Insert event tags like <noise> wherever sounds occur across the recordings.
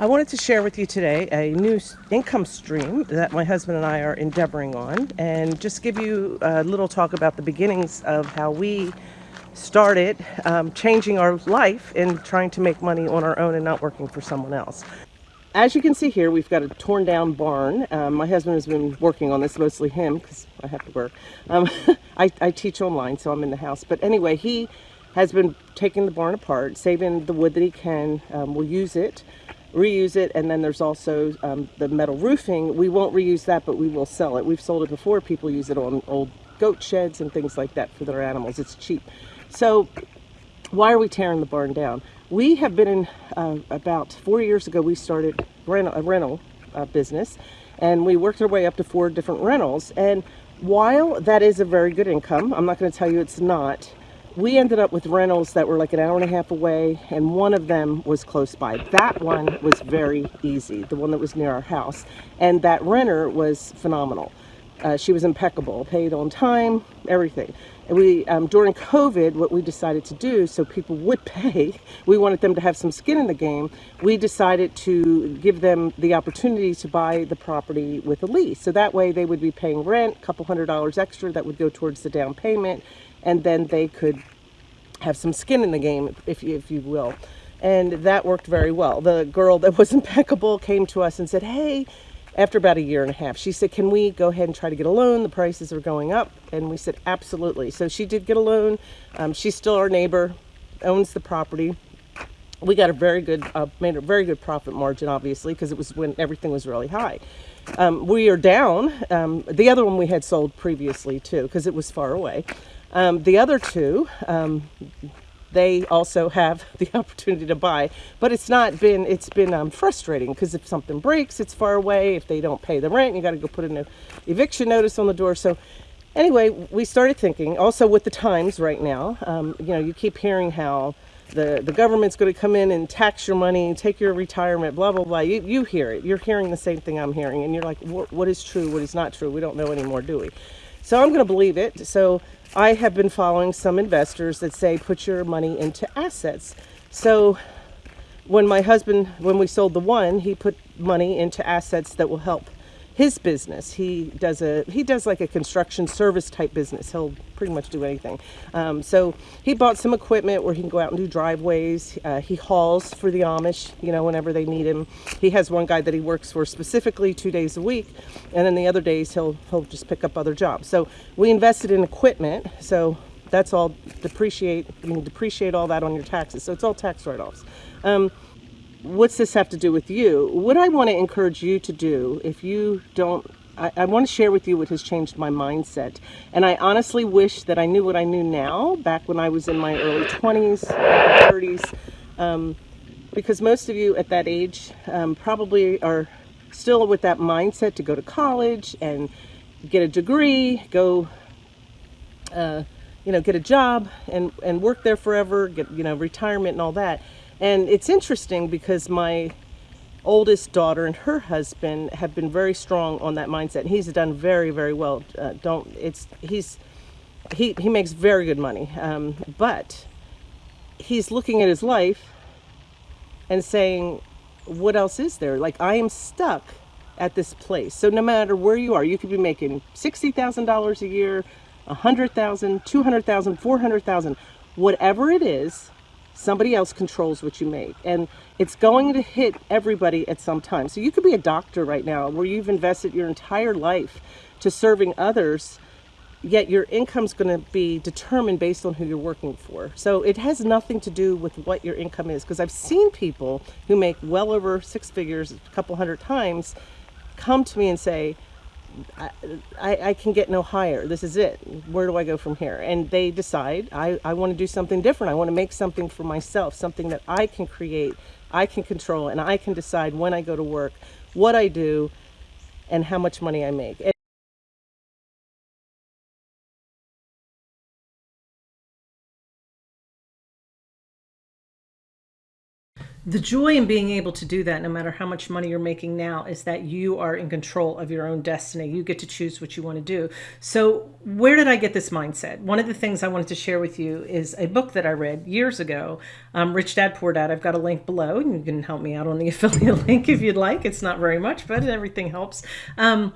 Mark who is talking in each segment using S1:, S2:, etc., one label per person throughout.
S1: I wanted to share with you today a new income stream that my husband and I are endeavoring on and just give you a little talk about the beginnings of how we started um, changing our life and trying to make money on our own and not working for someone else. As you can see here, we've got a torn down barn. Um, my husband has been working on this, mostly him, because I have to work. Um, <laughs> I, I teach online, so I'm in the house. But anyway, he has been taking the barn apart, saving the wood that he can. Um, we'll use it reuse it and then there's also um, the metal roofing. We won't reuse that but we will sell it. We've sold it before. People use it on old goat sheds and things like that for their animals. It's cheap. So why are we tearing the barn down? We have been in uh, about four years ago we started rental, a rental uh, business and we worked our way up to four different rentals. And while that is a very good income i'm not going to tell you it's not we ended up with rentals that were like an hour and a half away and one of them was close by. That one was very easy the one that was near our house and that renter was phenomenal. Uh, she was impeccable paid on time everything. And we um, during covid what we decided to do so people would <laughs> pay we wanted them to have some skin in the game we decided to give them the opportunity to buy the property with a lease. So that way they would be paying rent a couple hundred dollars extra that would go towards the down payment and then they could have some skin in the game, if if you will. And that worked very well. The girl that was <laughs> impeccable came to us and said, hey, after about a year and a half, she said, can we go ahead and try to get a loan? The prices are going up. And we said, absolutely. So she did get a loan. Um, she's still our neighbor, owns the property. We got a very good, uh, made a very good profit margin, obviously, because it was when everything was really high. Um, we are down. Um, the other one we had sold previously too, because it was far away. Um, the other two, um, they also have <laughs> the opportunity to buy, but it's not been, it's been um, frustrating because if something breaks, it's far away. If they don't pay the rent, you got to go put an eviction notice on the door. So anyway, we started thinking also with the times right now, um, you know, you keep hearing how the, the government's going to come in and tax your money, take your retirement, blah, blah, blah. You, you hear it. You're hearing the same thing I'm hearing. And you're like, what is true? What is not true? We don't know anymore, do we? So I'm going to believe it. So I have been following some investors that say put your money into assets. So when my husband, when we sold the one, he put money into assets that will help his business. He does a he does like a construction service type business. He'll pretty much do anything. Um, so he bought some equipment where he can go out and do driveways. Uh, he hauls for the Amish, you know, whenever they need him. He has one guy that he works for specifically two days a week, and then the other days he'll he'll just pick up other jobs. So we invested in equipment. So that's all depreciate. You can depreciate all that on your taxes. So it's all tax write-offs. Um, what's this have to do with you? What I want to encourage you to do, if you don't, I, I, want to share with you what has changed my mindset. And I honestly wish that I knew what I knew now, back when I was in my early 20s, 30s, um, because most of you at that age um, probably are still with that mindset to go to college and get a degree, go, uh, you know, get a job and, and work there forever, get, you know, retirement and all that. And it's interesting because my oldest daughter and her husband have been very strong on that mindset. And He's done very, very well. Uh, don't, it's, he's, he, he makes very good money. Um, but he's looking at his life and saying, what else is there? Like I am stuck at this place. So no matter where you are, you could be making $60,000 a year, 100,000, 200,000, 400,000, whatever it is, Somebody else controls what you make. And it's going to hit everybody at some time. So you could be a doctor right now where you've invested your entire life to serving others, yet your income's going to be determined based on who you're working for. So it has nothing to do with what your income is. Because I've seen people who make well over six figures a couple hundred times come to me and say, I, I, can get no higher. This is it. Where do I go from here? And they decide, I, I want to do something different. I want to make something for myself, something that I can create, I can control, and I can decide when I go to work, what I do, and how much money I make. The joy in being able to do that, no matter how much money you're making now, is that you are in control of your own destiny. You get to choose what you want to do. So, where did I get this mindset? One of the things I wanted to share with you is a book that I read years ago, um, Rich Dad Poor Dad. I've got a link below, and you can help me out on the <laughs> affiliate link if you'd like. It's not very much, but everything helps. Um,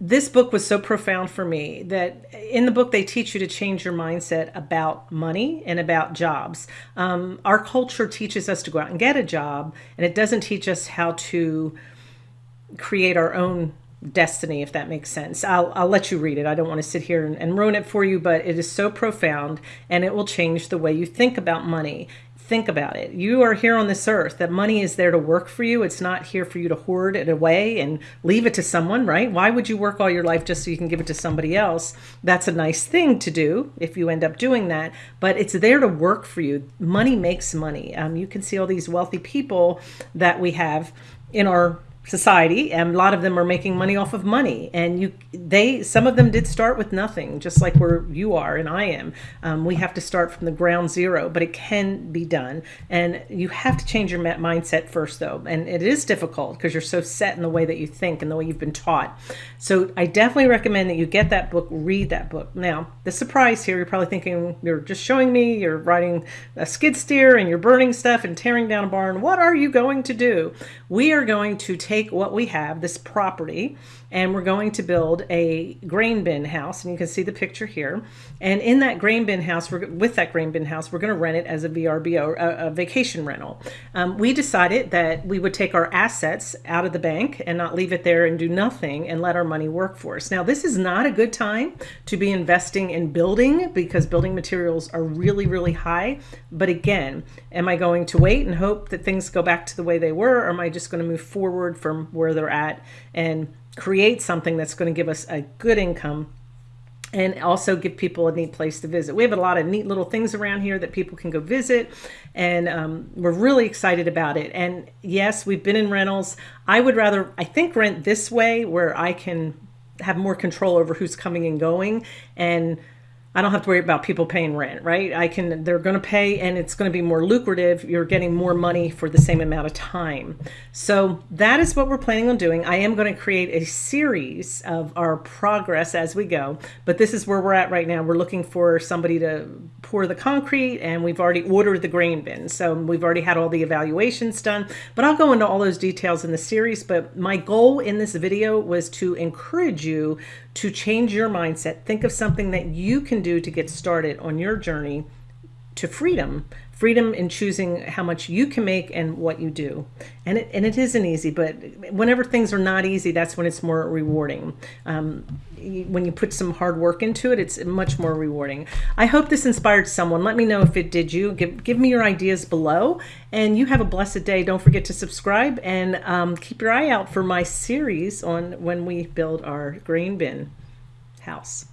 S1: this book was so profound for me that in the book they teach you to change your mindset about money and about jobs. Um, our culture teaches us to go out and get a job, and it doesn't teach us how to create our own destiny, if that makes sense. I'll, I'll let you read it. I don't want to sit here and, and ruin it for you, but it is so profound and it will change the way you think about money think about it. You are here on this earth. That money is there to work for you. It's not here for you to hoard it away and leave it to someone, right? Why would you work all your life just so you can give it to somebody else? That's a nice thing to do if you end up doing that, but it's there to work for you. Money makes money. Um, you can see all these wealthy people that we have in our society and a lot of them are making money off of money. And you they some of them did start with nothing just like where you are and i am. Um, we have to start from the ground zero but it can be done. And you have to change your mindset first though. And it is difficult because you're so set in the way that you think and the way you've been taught. So i definitely recommend that you get that book read that book. Now the surprise here you're probably thinking you're just showing me you're riding a skid steer and you're burning stuff and tearing down a barn. What are you going to do? We are going to take take what we have, this property, and we're going to build a grain bin house. And you can see the picture here. And in that grain bin house, with that grain bin house, we're going to rent it as a VRBO, a, a vacation rental. Um, we decided that we would take our assets out of the bank and not leave it there and do nothing and let our money work for us. Now, this is not a good time to be investing in building because building materials are really, really high. But again, am I going to wait and hope that things go back to the way they were, or am I just going to move forward from where they're at and create something that's going to give us a good income and also give people a neat place to visit. We have a lot of neat little things around here that people can go visit, and um, we're really excited about it. And yes, we've been in rentals. I would rather, I think, rent this way where I can have more control over who's coming and going and I don't have to worry about people paying rent, right? I can, they're going to pay and it's going to be more lucrative. You're getting more money for the same amount of time. So that is what we're planning on doing. I am going to create a series of our progress as we go, but this is where we're at right now. We're looking for somebody to pour the concrete and we've already ordered the grain bin. So we've already had all the evaluations done, but I'll go into all those details in the series. But my goal in this video was to encourage you to change your mindset. Think of something that you can do to get started on your journey to freedom freedom in choosing how much you can make and what you do. And it, and it isn't easy but whenever things are not easy that's when it's more rewarding. Um, when you put some hard work into it it's much more rewarding. I hope this inspired someone. Let me know if it did you. Give, give me your ideas below. And you have a blessed day. Don't forget to subscribe and um, keep your eye out for my series on when we build our grain bin house